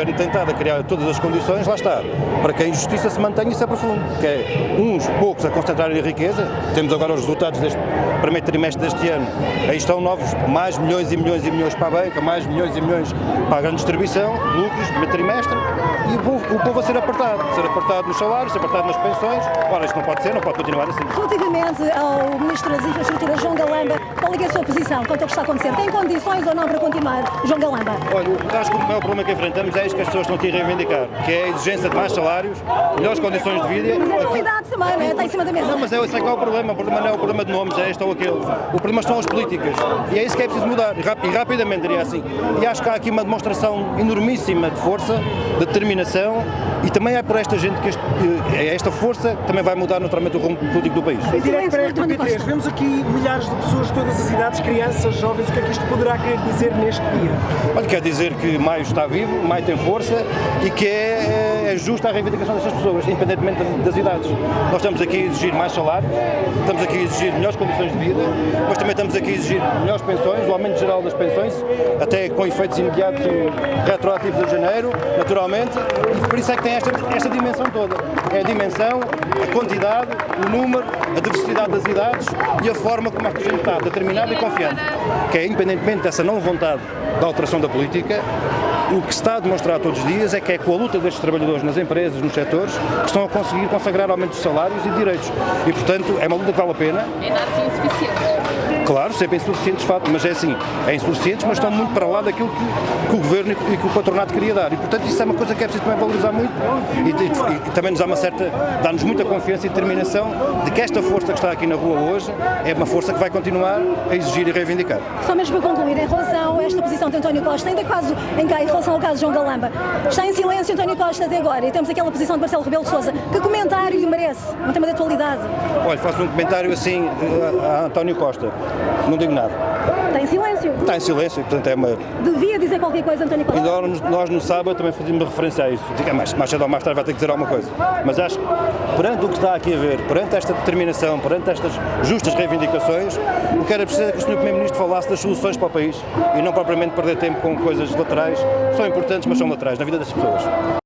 Governo tem estado a criar todas as condições, lá está, para que a injustiça se mantenha e se aprofunde, que é uns poucos a concentrarem a riqueza, temos agora os resultados deste primeiro trimestre deste ano, aí estão novos, mais milhões e milhões e milhões para a banca, mais milhões e milhões para a grande distribuição, lucros, primeiro trimestre, e o povo, o povo a ser apertado, ser apertado nos salários, ser apertado nas pensões, ora isto não pode ser, não pode continuar assim. Relativamente ao Ministro das Infraestruturas, João Galamba, qual é, é a sua posição quanto ao que está a acontecer? Tem condições ou não para continuar, João Galamba? Olha, acho que o maior problema que enfrentamos é isso que as pessoas estão aqui a reivindicar, que é a exigência de mais salários, melhores condições de vida. Mas é a realidade também, não é? Está em cima da mesa. Não, mas é, esse é que é o problema. O problema não é o problema de nomes, é este ou aquele. O problema são as políticas. E é isso que é preciso mudar. E, rap e rapidamente, diria assim. E acho que há aqui uma demonstração enormíssima de força, de determinação, e também é por esta gente que este, é esta força que também vai mudar naturalmente o rumo político do país. Em direto para a RTP3, vemos aqui milhares de pessoas de todas as idades, crianças, jovens, o que é que isto poderá querer dizer neste dia? Olha, quer dizer que Maio está vivo, Maio tem força e que é, é justa a reivindicação destas pessoas, independentemente das idades. Nós estamos aqui a exigir mais salário, estamos aqui a exigir melhores condições de vida, mas também estamos aqui a exigir melhores pensões, o aumento geral das pensões, até com efeitos imediatos e retroativos de janeiro, naturalmente, e por isso é que tem esta, esta dimensão toda. É a dimensão, a quantidade, o número, a diversidade das idades e a forma como esta gente está, determinada e confiante, que é independentemente dessa não vontade da alteração da política, o que se está a demonstrar todos os dias é que é com a luta destes trabalhadores nas empresas, nos setores, que estão a conseguir consagrar aumento de salários e direitos. E, portanto, é uma luta que vale a pena. Ainda assim insuficiente. Claro, sempre insuficientes, de facto, mas é assim, é insuficientes, mas estão muito para lá daquilo que, que o Governo e que o patronato queria dar. E, portanto, isso é uma coisa que é preciso também valorizar muito e, e, e também nos dá uma certa, dá-nos muita confiança e determinação de que esta força que está aqui na rua hoje é uma força que vai continuar a exigir e reivindicar. Só mesmo para concluir, em relação a esta posição de António Costa, ainda quase em, em relação ao caso de João Galamba, está em silêncio António Costa até agora e temos aquela posição de Marcelo Rebelo de Sousa. Que comentário lhe merece? Um tema de atualidade. Olha, faço um comentário assim a, a António Costa. Não digo nada. Está em silêncio? Está em silêncio, portanto é uma... Devia dizer qualquer coisa, António Costa? E nós, nós no sábado também fazíamos referência a isso. Diga, mais, mais cedo ou mais tarde vai ter que dizer alguma coisa. Mas acho que perante o que está aqui a ver, perante esta determinação, perante estas justas reivindicações, o que era preciso é que o Sr. Primeiro-Ministro falasse das soluções para o país e não propriamente perder tempo com coisas laterais, são importantes, mas são laterais na vida das pessoas.